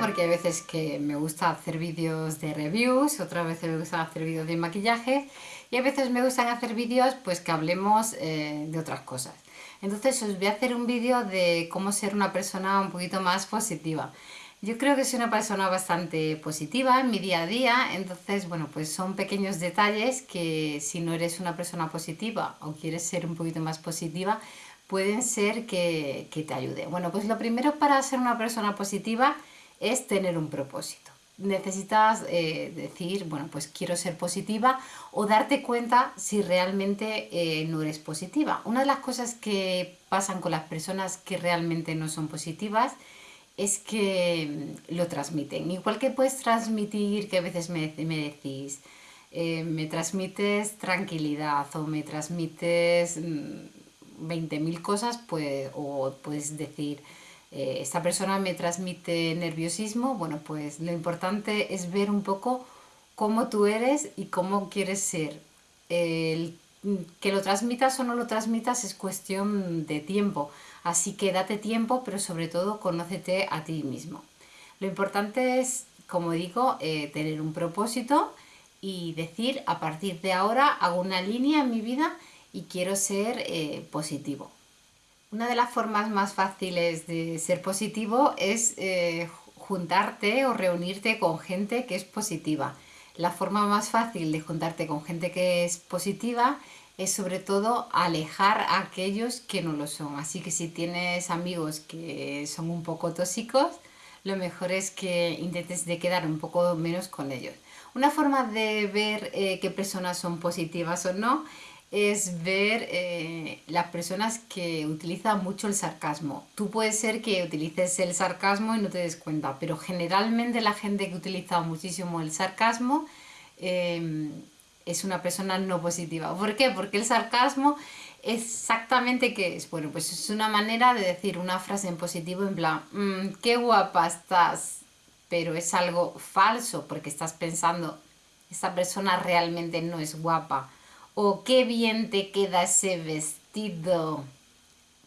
porque hay veces que me gusta hacer vídeos de reviews, otras veces me gusta hacer vídeos de maquillaje y a veces me gustan hacer vídeos pues que hablemos eh, de otras cosas. Entonces os voy a hacer un vídeo de cómo ser una persona un poquito más positiva. Yo creo que soy una persona bastante positiva en mi día a día, entonces bueno pues son pequeños detalles que si no eres una persona positiva o quieres ser un poquito más positiva pueden ser que, te ayude. Bueno, pues lo primero para ser una persona positiva es tener un propósito. Necesitas eh, decir, bueno, pues quiero ser positiva o darte cuenta si realmente eh, no eres positiva. Una de las cosas que pasan con las personas que realmente no son positivas es que mm, lo transmiten. Igual que puedes transmitir, que a veces me, me decís, eh, me transmites tranquilidad o me transmites mm, 20.000 cosas, pues, o puedes decir, eh, esta persona me transmite nerviosismo, bueno, pues lo importante es ver un poco cómo tú eres y cómo quieres ser. Que lo transmitas o no lo transmitas es cuestión de tiempo, así que date tiempo, pero sobre todo conócete a ti mismo. Lo importante es, como digo, eh, tener un propósito y decir, a partir de ahora hago una línea en mi vida y quiero ser eh, positivo. Una de las formas más fáciles de ser positivo es eh, juntarte o reunirte con gente que es positiva. La forma más fácil de juntarte con gente que es positiva es sobre todo alejar a aquellos que no lo son. Así que si tienes amigos que son un poco tóxicos, lo mejor es que intentes de quedar un poco menos con ellos. Una forma de ver eh, qué personas son positivas o no es ver eh, las personas que utilizan mucho el sarcasmo. Tú puedes ser que utilices el sarcasmo y no te des cuenta, pero generalmente la gente que utiliza muchísimo el sarcasmo em, es una persona no positiva. ¿Por qué? Porque el sarcasmo exactamente qué es. Bueno, pues es una manera de decir una frase en positivo en plan, mm, qué guapa estás, pero es algo falso porque estás pensando, esta persona realmente no es guapa o qué bien te queda ese vestido.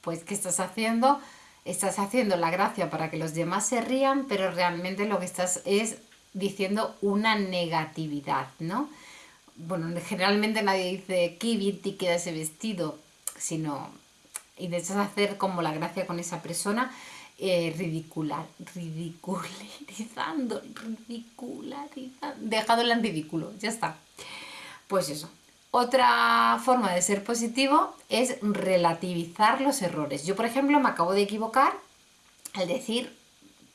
Pues, ¿qué estás haciendo? Estás haciendo la gracia para que los demás se rían, pero realmente lo que estás es diciendo una negatividad, ¿no? Bueno, generalmente nadie dice qué bien te queda ese vestido, sino intentas hacer como la gracia con esa persona eh, ridicular, ridiculizando, ridicularizando, dejado en ridículo, ya está. Pues eso, otra forma de ser positivo es relativizar los errores. Yo, por ejemplo, me acabo de equivocar al decir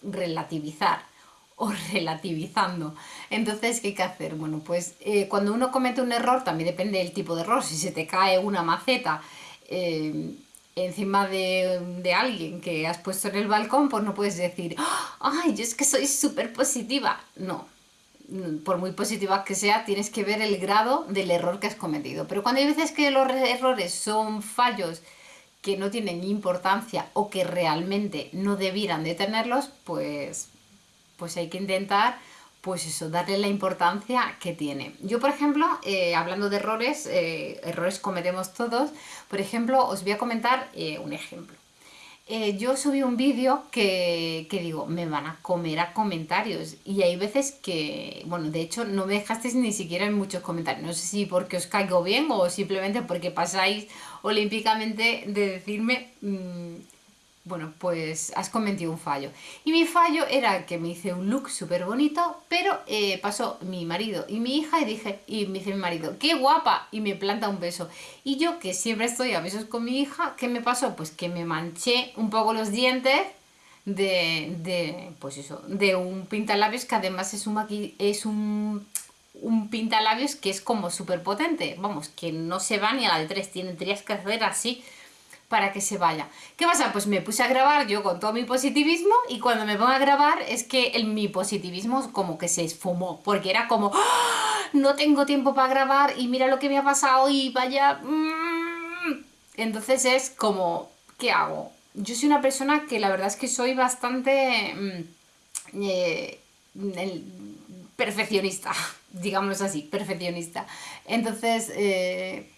relativizar o relativizando. Entonces, ¿qué hay que hacer? Bueno, pues eh, cuando uno comete un error, también depende del tipo de error. Si se te cae una maceta eh, encima de, de, alguien que has puesto en el balcón, pues no puedes decir, ¡ay, yo es que soy súper positiva! No, por muy positiva que sea, tienes que ver el grado del error que has cometido. Pero cuando hay veces que los errores son fallos que no tienen importancia o que realmente no debieran de tenerlos, pues, pues hay que intentar pues eso, darle la importancia que tiene. Yo, por ejemplo, eh, hablando de errores, eh, errores cometemos todos, por ejemplo, os voy a comentar eh, un ejemplo. Eh, yo subí un vídeo que, digo, me van a comer a comentarios y hay veces que, bueno, de hecho no me dejasteis ni siquiera en muchos comentarios, no sé si porque os caigo bien o simplemente porque pasáis olímpicamente de decirme mm, bueno, pues has cometido un fallo. Y mi fallo era que me hice un look súper bonito, pero eh, pasó mi marido y mi hija y dije, y me dice mi marido, ¡qué guapa! Y me planta un beso. Y yo, que siempre estoy a besos con mi hija, ¿qué me pasó? Pues que me manché un poco los dientes de, de pues eso, de un pintalabios que además es un, es un, un pintalabios que es como súper potente. Vamos, que no se va ni a la de tres, tendrías que hacer así para que se vaya. ¿Qué pasa? Pues me puse a grabar yo con todo mi positivismo y cuando me pongo a grabar es que el, mi positivismo como que se esfumó, porque era como, ¡Ah! no tengo tiempo para grabar y mira lo que me ha pasado y vaya... Mm". Entonces es como, ¿qué hago? Yo soy una persona que la verdad es que soy bastante mm, eh, perfeccionista, digamos así, perfeccionista. Entonces... Eh,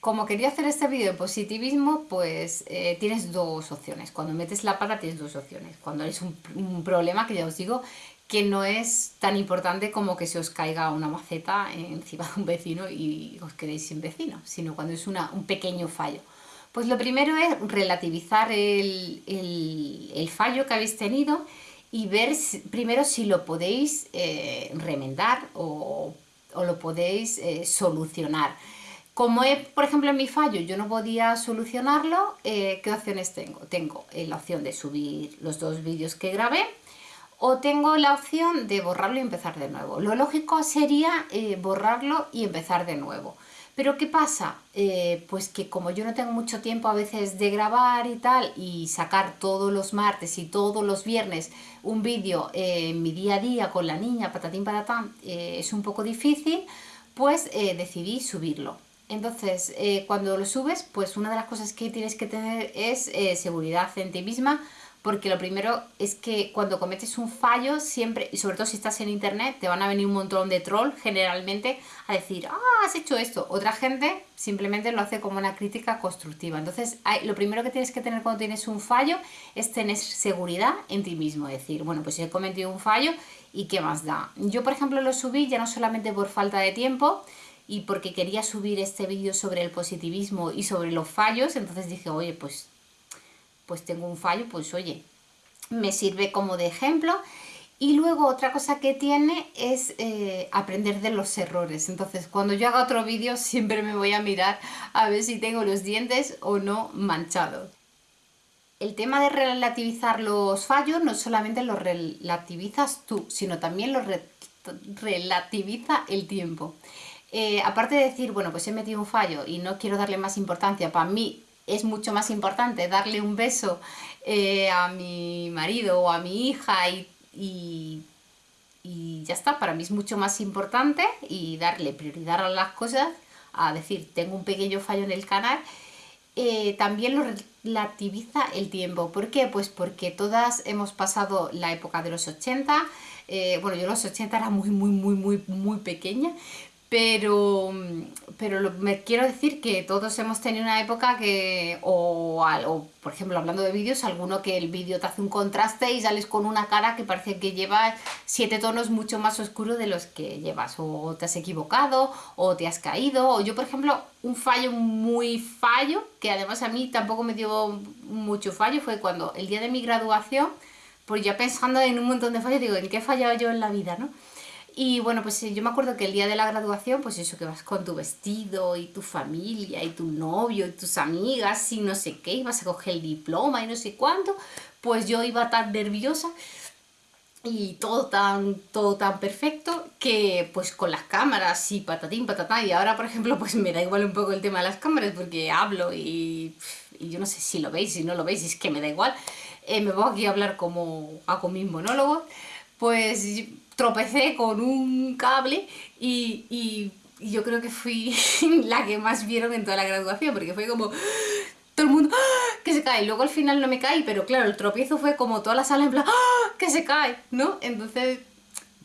como quería hacer este vídeo de positivismo, pues eh, tienes dos opciones. Cuando metes la pata tienes dos opciones. Cuando es un, problema, que ya os digo, que no es tan importante como que se os caiga una maceta encima de un vecino y os quedéis sin vecino, sino cuando es un pequeño fallo. Pues lo primero es relativizar el, fallo que habéis tenido y ver primero si lo podéis eh, remendar o, lo podéis eh, solucionar. Como es, por ejemplo, en mi fallo yo no podía solucionarlo, eh, ¿qué opciones tengo? Tengo eh, la opción de subir los dos vídeos que grabé o tengo la opción de borrarlo y empezar de nuevo. Lo lógico sería eh, borrarlo y empezar de nuevo. Pero ¿qué pasa? pues que como yo no tengo mucho tiempo a veces de grabar y tal y sacar todos los martes y todos los viernes un vídeo en mi día a día con la niña, patatín patatán, es un poco difícil, pues decidí subirlo. Entonces, eh, cuando lo subes, pues una de las cosas que tienes que tener es eh, seguridad en ti misma, porque lo primero es que cuando cometes un fallo, siempre, y sobre todo si estás en internet, te van a venir un montón de troll generalmente a decir, ah, has hecho esto. Otra gente simplemente lo hace como una crítica constructiva. Entonces, lo primero que tienes que tener cuando tienes un fallo es tener seguridad en ti mismo. Decir, bueno, pues he cometido un fallo y qué más da. Yo, por ejemplo, lo subí ya no solamente por falta de tiempo, y porque quería subir este vídeo sobre el positivismo y sobre los fallos, entonces dije, oye, pues, pues tengo un fallo, pues oye, me sirve como de ejemplo. Y luego otra cosa que tiene es eh, aprender de los errores. Entonces cuando yo haga otro vídeo siempre me voy a mirar a ver si tengo los dientes o no manchados. El tema de relativizar los fallos no solamente los relativizas tú, sino también los relativiza el tiempo. Eh, aparte de decir, bueno, pues he metido un fallo y no quiero darle más importancia, para mí es mucho más importante darle un beso eh, a mi marido o a mi hija y, y, ya está, para mí es mucho más importante y darle prioridad a las cosas, a decir, tengo un pequeño fallo en el canal, eh, también lo relativiza el tiempo. ¿Por qué? Pues porque todas hemos pasado la época de los 80, bueno, yo los 80 era muy, muy, muy, muy, muy pequeña, pero, pero me quiero decir que todos hemos tenido una época que, o, por ejemplo hablando de vídeos, alguno que el vídeo te hace un contraste y sales con una cara que parece que lleva siete tonos mucho más oscuros de los que llevas, o te has equivocado, o te has caído, o yo por ejemplo, un fallo muy fallo, que además a mí tampoco me dio mucho fallo, fue cuando el día de mi graduación, pues ya pensando en un montón de fallos, digo, ¿en qué he fallado yo en la vida, no? Y bueno, pues yo me acuerdo que el día de la graduación, pues eso que vas con tu vestido y tu familia y tu novio y tus amigas y no sé qué, ibas a coger el diploma y no sé cuánto, pues yo iba tan nerviosa y todo tan, todo tan perfecto que pues con las cámaras y patatín, patatá, y ahora por ejemplo pues me da igual un poco el tema de las cámaras porque hablo y, yo no sé si lo veis, si no lo veis, es que me da igual, eh, me voy aquí a hablar como hago mis monólogos, pues tropecé con un cable y, yo creo que fui la que más vieron en toda la graduación, porque fue como todo el mundo ¡ah! que se cae. Luego al final no me caí, pero claro, el tropiezo fue como toda la sala en plan ¡ah! que se cae, ¿no? Entonces,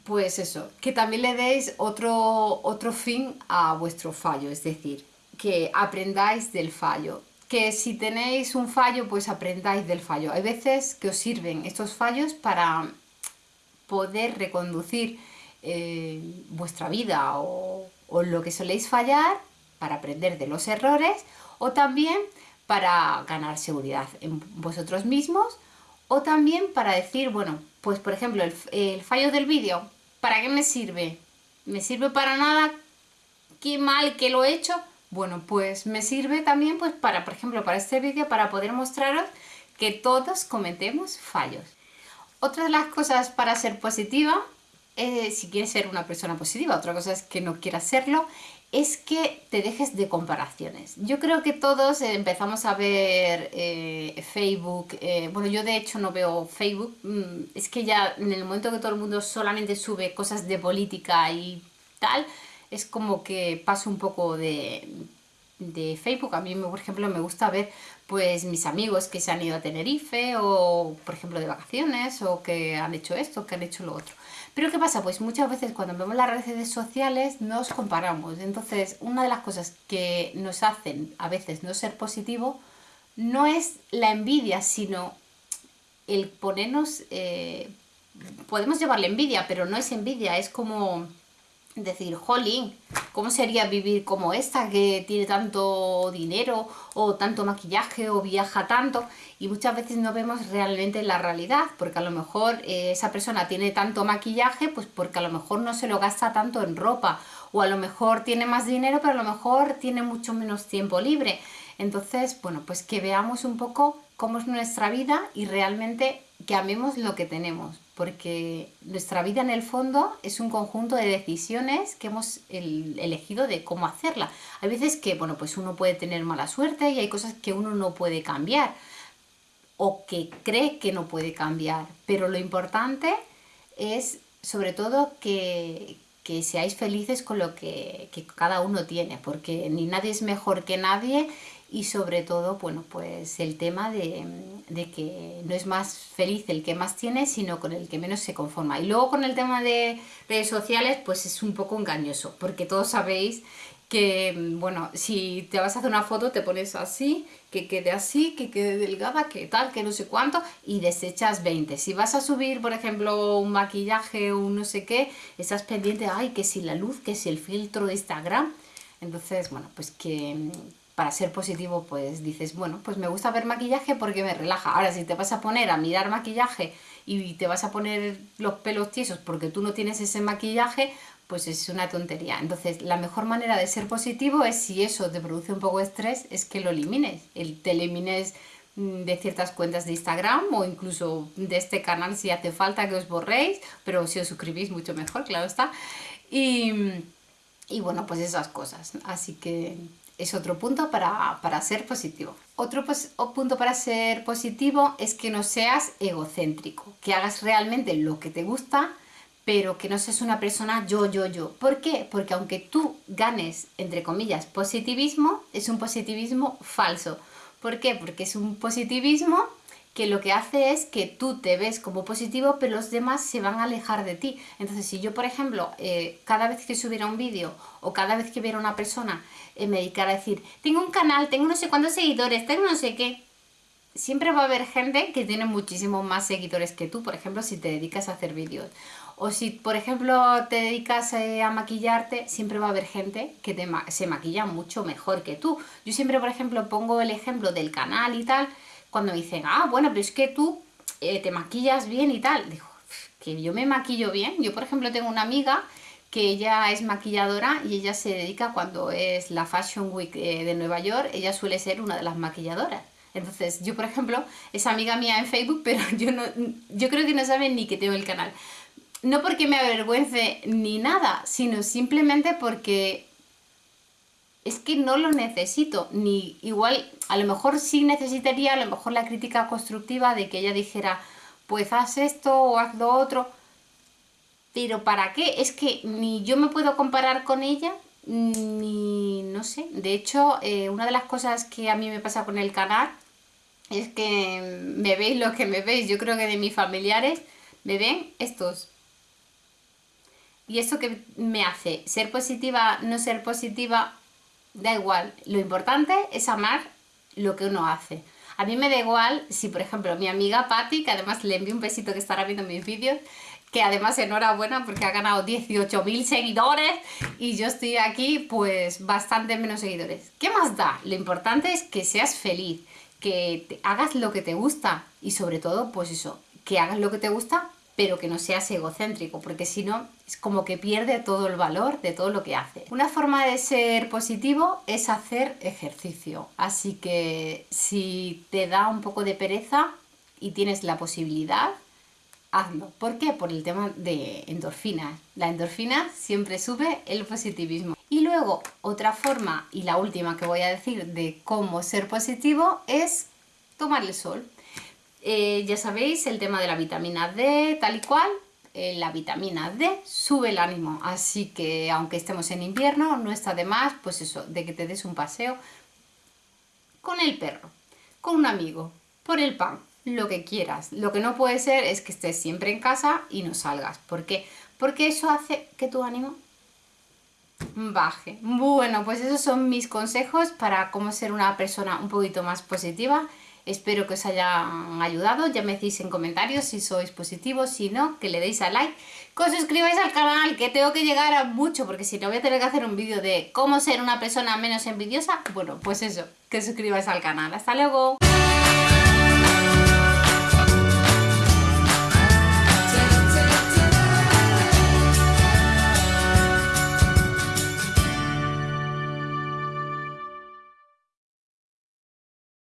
pues eso, que también le deis otro, otro fin a vuestro fallo, es decir, que aprendáis del fallo. Que si tenéis un fallo, pues aprendáis del fallo. Hay veces que os sirven estos fallos para poder reconducir eh, vuestra vida o, lo que soléis fallar para aprender de los errores o también para ganar seguridad en vosotros mismos o también para decir, bueno, pues por ejemplo el, el fallo del vídeo, ¿para qué me sirve? ¿Me sirve para nada? ¿Qué mal que lo he hecho? Bueno, pues me sirve también pues para, por ejemplo, para este vídeo para poder mostraros que todos cometemos fallos. Otra de las cosas para ser positiva, eh, si quieres ser una persona positiva, otra cosa es que no quieras serlo, es que te dejes de comparaciones. Yo creo que todos empezamos a ver eh, Facebook, eh, bueno yo de hecho no veo Facebook, mm, es que ya en el momento que todo el mundo solamente sube cosas de política y tal, es como que paso un poco de, de Facebook. A mí, por ejemplo, me gusta ver pues mis amigos que se han ido a Tenerife o, por ejemplo, de vacaciones o que han hecho esto, que han hecho lo otro. Pero ¿qué pasa? Pues muchas veces cuando vemos las redes sociales nos comparamos. Entonces, una de las cosas que nos hacen a veces no ser positivo no es la envidia, sino el ponernos... Eh, podemos llevarle envidia, pero no es envidia, es como decir, jolín, ¿cómo sería vivir como esta que tiene tanto dinero o tanto maquillaje o viaja tanto? Y muchas veces no vemos realmente la realidad, porque a lo mejor eh, esa persona tiene tanto maquillaje, pues porque a lo mejor no se lo gasta tanto en ropa, o a lo mejor tiene más dinero, pero a lo mejor tiene mucho menos tiempo libre. Entonces, bueno, pues que veamos un poco cómo es nuestra vida y realmente que amemos lo que tenemos, porque nuestra vida en el fondo es un conjunto de decisiones que hemos elegido de cómo hacerla. Hay veces que, bueno, pues uno puede tener mala suerte y hay cosas que uno no puede cambiar o que cree que no puede cambiar, pero lo importante es sobre todo que, que seáis felices con lo que, que, cada uno tiene, porque ni nadie es mejor que nadie y sobre todo, bueno, pues el tema de, que no es más feliz el que más tiene, sino con el que menos se conforma. Y luego con el tema de redes sociales, pues es un poco engañoso, porque todos sabéis que, bueno, si te vas a hacer una foto te pones así, que quede así, que quede delgada, que tal, que no sé cuánto, y desechas 20. Si vas a subir, por ejemplo, un maquillaje o un no sé qué, estás pendiente, ay, que si la luz, que si el filtro de Instagram. Entonces, bueno, pues que, para ser positivo, pues dices, bueno, pues me gusta ver maquillaje porque me relaja. Ahora, si te vas a poner a mirar maquillaje y te vas a poner los pelos tiesos porque tú no tienes ese maquillaje, pues es una tontería. Entonces, la mejor manera de ser positivo es si eso te produce un poco de estrés, es que lo elimines. El, te elimines mm, de ciertas cuentas de Instagram o incluso de este canal si hace falta que os borréis, pero si os suscribís mucho mejor, claro está. Y, y bueno, pues esas cosas. Así que es otro punto para, ser positivo. Otro punto para ser positivo es que no seas egocéntrico, que hagas realmente lo que te gusta, pero que no seas una persona yo, yo, yo. ¿Por qué? Porque aunque tú ganes, entre comillas, positivismo, es un positivismo falso. ¿Por qué? Porque es un positivismo que lo que hace es que tú te ves como positivo, pero los demás se van a alejar de ti. Entonces, si yo, por ejemplo, eh, cada vez que subiera un vídeo o cada vez que viera una persona eh, me dedicara a decir, tengo un canal, tengo no sé cuántos seguidores, tengo no sé qué, siempre va a haber gente que tiene muchísimos más seguidores que tú, por ejemplo, si te dedicas a hacer vídeos. O si, por ejemplo, te dedicas eh, a maquillarte, siempre va a haber gente que se maquilla mucho mejor que tú. Yo siempre, por ejemplo, pongo el ejemplo del canal y tal, cuando dicen, ah, bueno, pero es que tú eh, te maquillas bien y tal. Digo, que yo me maquillo bien. Yo, por ejemplo, tengo una amiga que ella es maquilladora y ella se dedica cuando es la Fashion Week eh, de Nueva York, ella suele ser una de las maquilladoras. Entonces, yo, por ejemplo, es amiga mía en Facebook, pero yo, no, yo creo que no saben ni que tengo el canal. No porque me avergüence ni nada, sino simplemente porque es que no lo necesito, ni igual, a lo mejor sí necesitaría a lo mejor la crítica constructiva de que ella dijera, pues haz esto o haz lo otro, pero ¿para qué? Es que ni yo me puedo comparar con ella, ni no sé, de hecho, eh, una de las cosas que a mí me pasa con el canal es que me veis lo que me veis, yo creo que de mis familiares me ven estos. Y eso que me hace ser positiva, no ser positiva, da igual. Lo importante es amar lo que uno hace. A mí me da igual si, por ejemplo, mi amiga Patti, que además le envío un besito que estará viendo mis vídeos, que además enhorabuena porque ha ganado 18.000 seguidores y yo estoy aquí pues bastante menos seguidores. ¿Qué más da? Lo importante es que seas feliz, que hagas lo que te gusta y sobre todo pues eso, que hagas lo que te gusta pero que no seas egocéntrico, porque si no es como que pierde todo el valor de todo lo que hace. Una forma de ser positivo es hacer ejercicio, así que si te da un poco de pereza y tienes la posibilidad, hazlo. ¿Por qué? Por el tema de endorfinas. La endorfina siempre sube el positivismo. Y luego, otra forma, y la última que voy a decir de cómo ser positivo, es tomar el sol. Eh, ya sabéis, el tema de la vitamina D, tal y cual, eh, la vitamina D sube el ánimo, así que aunque estemos en invierno, no está de más, pues eso, de que te des un paseo con el perro, con un amigo, por el pan, lo que quieras. Lo que no puede ser es que estés siempre en casa y no salgas. ¿Por qué? Porque eso hace que tu ánimo baje. Bueno, pues esos son mis consejos para cómo ser una persona un poquito más positiva. Espero que os hayan ayudado, ya me decís en comentarios si sois positivos, si no, que le deis a like, que os suscribáis al canal, que tengo que llegar a mucho, porque si no voy a tener que hacer un vídeo de cómo ser una persona menos envidiosa, bueno, pues eso, que suscribáis al canal. ¡Hasta luego!